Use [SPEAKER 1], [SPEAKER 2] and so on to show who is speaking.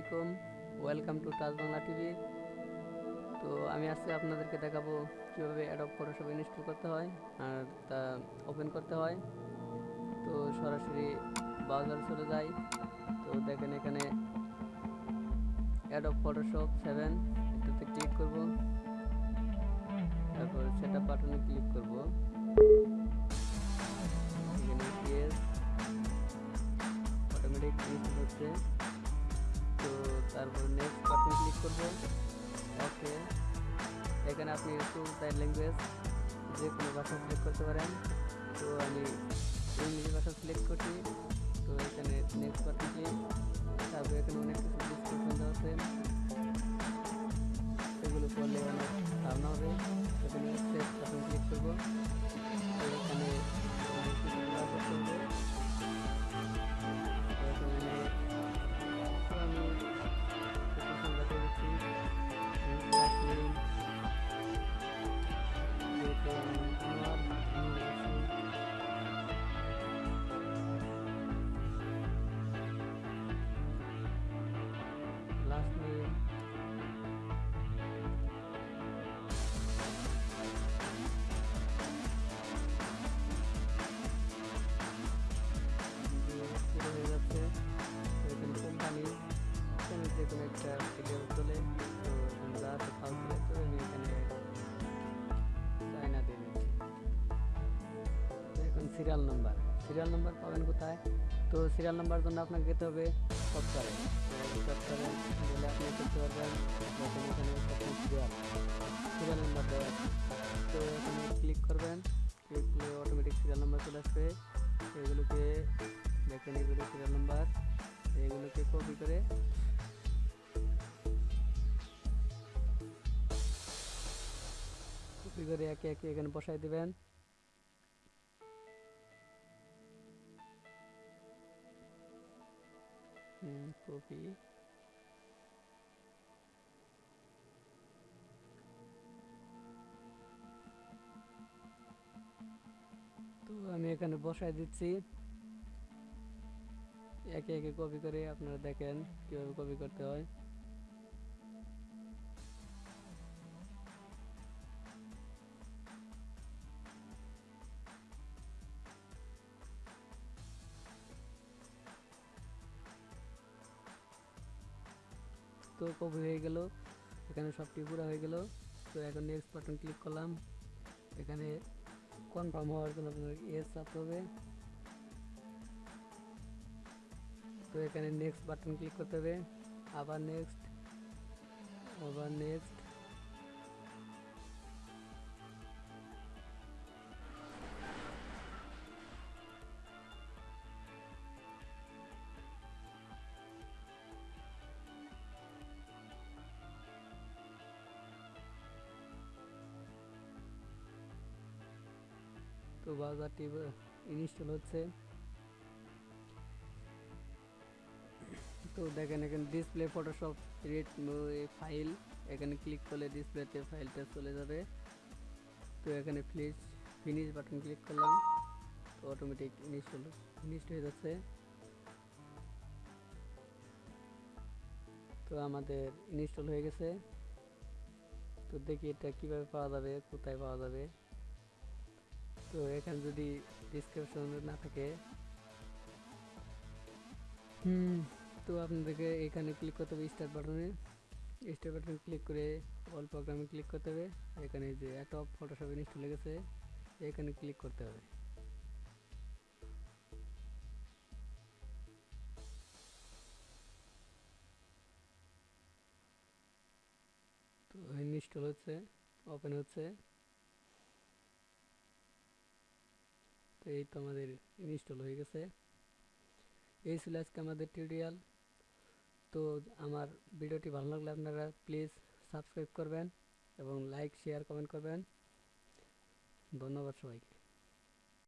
[SPEAKER 1] আলাইকুম। Welcome to touch Bangla TV তো আমি আজকে আপনাদেরকে দেখাবো কীভাবে অ্যাডব ফটোশপ ইনস্টল করতে হয় আর তা ওপেন করতে হয়। তো সরাসরি ব্রাউজারে চলে যাই। তো দেখেন এখানে অ্যাডব ফটোশপ সেভেন এটাতে ক্লিক করব। তারপর সেট বাটনে ক্লিক করব। অটোমেটিক হচ্ছে। তো তারপর নেক্সট বাটন ক্লিক করবেন ওকে এখানে আপনি একটু তাই ল্যাঙ্গুয়েজ যে কোনো ভাষা সিলেক্ট করতে পারেন। তো আমি ইংলিশ ভাষা সিলেক্ট করছি। তো এখানে নেক্সট বাটন ক্লিক তারপর এখানে অনেক কিছু ডিসক্রিপশন দেওয়া একটা ভিডিও চলে তো যা তো আমি এখানে চায়না দিয়ে এখন সিরিয়াল নাম্বার সিরিয়াল নাম্বার পাবেন কোথায়? তো সিরিয়াল নাম্বার জন্য আপনাকে যেতে হবে সফটওয়্যারে সফটওয়্যারে গেলে আপনি করতে পারবেন দেখেন এখানে সিরিয়াল সিরিয়াল নাম্বার দেওয়া তো এখানে ক্লিক করবেন। ক্লিক করলে অটোমেটিক সিরিয়াল নাম্বার চলে আসবে। এগুলোকে দেখেন এগুলো সিরিয়াল নাম্বার এগুলোকে কপি করে কপি করে একে একে এখানে বসাই দিবেন। কপি। তো আমি এখানে বসাই দিচ্ছি। একে একে কপি করে আপনারা দেখেন কীভাবে কপি করতে হয়। তো কপি হয়ে গেল। এখানে সবটি পুরো হয়ে গেল। তো এখন নেক্সট বাটন ক্লিক করলাম। এখানে কনফার্ম হওয়ার জন্য আপনার এস চাপতে হবে। তো এখানে নেক্সট বাটন ক্লিক করতে হবে। আবার নেক্সট আবার নেক্সট তো বাজারটি ইনস্টল হচ্ছে। তো দেখেন, এখানে ডিসপ্লে ফটোশপ রেড ফাইল এখানে ক্লিক করলে ডিসপ্লেতে ফাইলটা চলে যাবে। তো এখানে প্লিজ ফিনিশ বাটন ক্লিক করলাম। তো অটোমেটিক ইনস্টল ফিনিশড হয়ে যাচ্ছে। তো আমাদের ইনস্টল হয়ে গেছে। তো দেখি এটা কীভাবে পাওয়া যাবে, কোথায় পাওয়া যাবে। তো এখানে যদি ডিসক্রিপশন না থাকে। হুম, তো আপনাদেরকে এখানে ক্লিক করতে হবে স্টার্ট বাটনে স্টার্ট বাটনে ক্লিক করে অল প্রোগ্রামে ক্লিক করতে হবে। এখানে যে অ্যাটপ ফটোশপ ইনস্টল হয়ে গেছে, এখানে ক্লিক করতে হবে। তো ইনস্টল হচ্ছে ওপেন হচ্ছে। এই তো আমাদের ইনস্টল হয়ে গেছে। এই ছিল আজকে আমাদের টিউটোরিয়াল তো আমার ভিডিওটি ভালো লাগলে আপনারা প্লিজ সাবস্ক্রাইব করবেন এবং লাইক শেয়ার কমেন্ট করবেন। ধন্যবাদ সবাইকে।